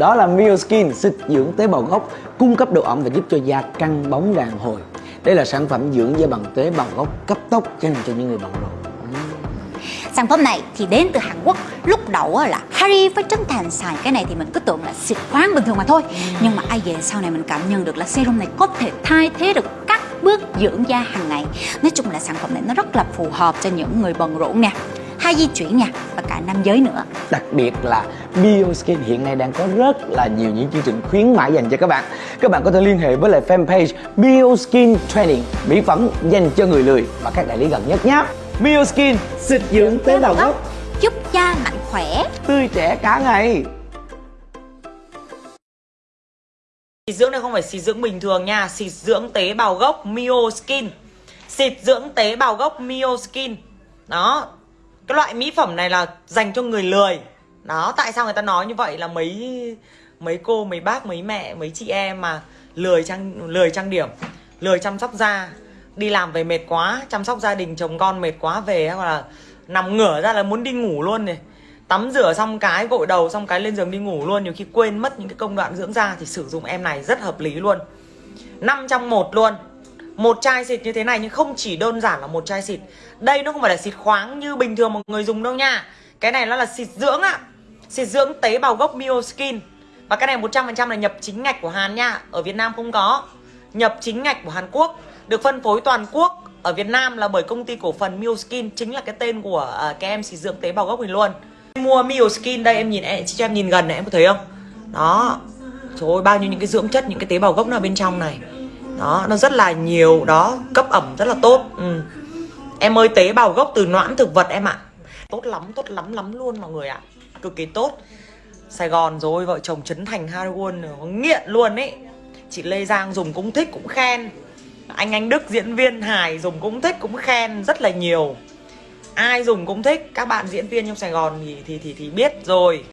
Đó là Mioskin xịt dưỡng tế bào gốc, cung cấp độ ẩm và giúp cho da căng bóng đàn hồi. Đây là sản phẩm dưỡng da bằng tế bào gốc cấp tốc dành cho những người bận rộn. Sản phẩm này thì đến từ Hàn Quốc Lúc đầu là Harry với Trấn Thành xài cái này thì mình cứ tưởng là xịt khoáng bình thường mà thôi Nhưng mà ai về sau này mình cảm nhận được là serum này có thể thay thế được các bước dưỡng da hàng ngày Nói chung là sản phẩm này nó rất là phù hợp cho những người bận rộn nè hay di chuyển nha và cả nam giới nữa. Đặc biệt là Bioskin hiện nay đang có rất là nhiều những chương trình khuyến mãi dành cho các bạn. Các bạn có thể liên hệ với lại fanpage Bioskin Training Mỹ phẩm dành cho người lười và các đại lý gần nhất nhé. Bioskin xịt dưỡng tế bào gốc. Giúp da mạnh khỏe. Tươi trẻ cả ngày. Xịt dưỡng này không phải xịt dưỡng bình thường nha Xịt dưỡng tế bào gốc Mio Skin. Xịt dưỡng tế bào gốc Mio Skin. Đó cái loại mỹ phẩm này là dành cho người lười. Đó Tại sao người ta nói như vậy là mấy Mấy cô, mấy bác, mấy mẹ, mấy chị em mà Lười trang, lười trang điểm Lười chăm sóc da Đi làm về mệt quá Chăm sóc gia đình chồng con mệt quá về Hoặc là nằm ngửa ra là muốn đi ngủ luôn này. Tắm rửa xong cái gội đầu xong cái lên giường đi ngủ luôn nhiều khi quên mất những cái công đoạn dưỡng da thì sử dụng em này rất hợp lý luôn. Năm trong một luôn một chai xịt như thế này nhưng không chỉ đơn giản là một chai xịt. Đây nó không phải là xịt khoáng như bình thường mọi người dùng đâu nha. Cái này nó là xịt dưỡng ạ xịt dưỡng tế bào gốc Mio Skin và cái này 100% là nhập chính ngạch của Hàn nha ở Việt Nam không có. Nhập chính ngạch của Hàn Quốc được phân phối toàn quốc ở Việt Nam là bởi công ty cổ phần Mio Skin chính là cái tên của uh, cái em xịt dưỡng tế bào gốc mình luôn. Mua Mio Skin đây em nhìn em cho em nhìn gần này em có thấy không? Đó. Trời ơi bao nhiêu những cái dưỡng chất những cái tế bào gốc nó ở bên trong này đó nó rất là nhiều đó cấp ẩm rất là tốt. Ừ. em ơi tế bào gốc từ noãn thực vật em ạ. Tốt lắm tốt lắm lắm luôn mọi người ạ. Cực kỳ tốt. Sài Gòn rồi vợ chồng Trấn Thành harwood ừ, nghiện luôn ấy. Chị Lê Giang dùng cũng thích cũng khen. Anh anh Đức diễn viên hài dùng cũng thích cũng khen rất là nhiều. Ai dùng cũng thích. Các bạn diễn viên trong Sài Gòn thì thì thì, thì biết rồi.